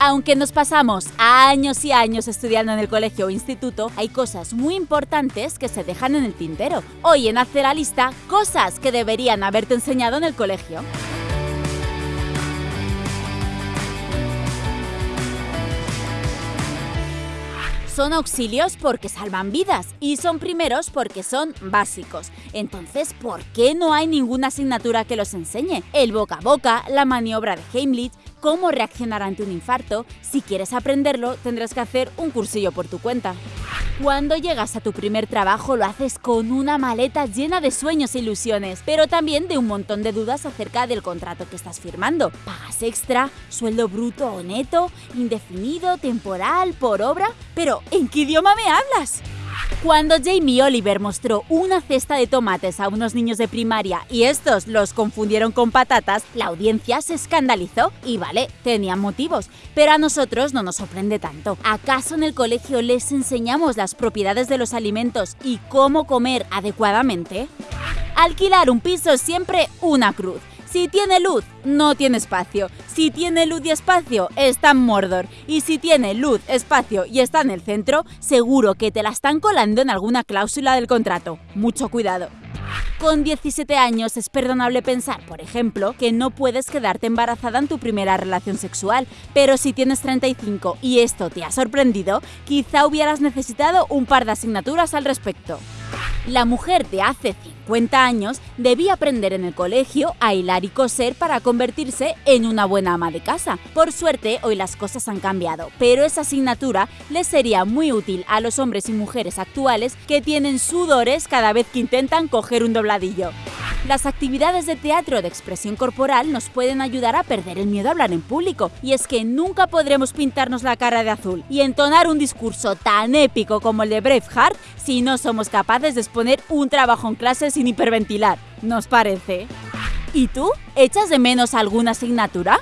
Aunque nos pasamos años y años estudiando en el colegio o instituto, hay cosas muy importantes que se dejan en el tintero. Hoy en Hacer la Lista, cosas que deberían haberte enseñado en el colegio. Son auxilios porque salvan vidas y son primeros porque son básicos. Entonces, ¿por qué no hay ninguna asignatura que los enseñe? El boca a boca, la maniobra de Heimlich, cómo reaccionar ante un infarto. Si quieres aprenderlo, tendrás que hacer un cursillo por tu cuenta. Cuando llegas a tu primer trabajo lo haces con una maleta llena de sueños e ilusiones, pero también de un montón de dudas acerca del contrato que estás firmando. ¿Pagas extra? ¿Sueldo bruto o neto? ¿Indefinido? ¿Temporal? ¿Por obra? Pero, ¿en qué idioma me hablas? Cuando Jamie Oliver mostró una cesta de tomates a unos niños de primaria y estos los confundieron con patatas, la audiencia se escandalizó y vale, tenían motivos, pero a nosotros no nos sorprende tanto. ¿Acaso en el colegio les enseñamos las propiedades de los alimentos y cómo comer adecuadamente? Alquilar un piso es siempre una cruz. Si tiene luz, no tiene espacio. Si tiene luz y espacio, está en Mordor. Y si tiene luz, espacio y está en el centro, seguro que te la están colando en alguna cláusula del contrato. Mucho cuidado. Con 17 años es perdonable pensar, por ejemplo, que no puedes quedarte embarazada en tu primera relación sexual, pero si tienes 35 y esto te ha sorprendido, quizá hubieras necesitado un par de asignaturas al respecto. La mujer de hace 50 años debía aprender en el colegio a hilar y coser para convertirse en una buena ama de casa. Por suerte, hoy las cosas han cambiado, pero esa asignatura les sería muy útil a los hombres y mujeres actuales que tienen sudores cada vez que intentan coger un dobladillo. Las actividades de teatro de expresión corporal nos pueden ayudar a perder el miedo a hablar en público, y es que nunca podremos pintarnos la cara de azul y entonar un discurso tan épico como el de Braveheart si no somos capaces de exponer un trabajo en clase sin hiperventilar. ¿Nos parece? ¿Y tú? ¿Echas de menos alguna asignatura?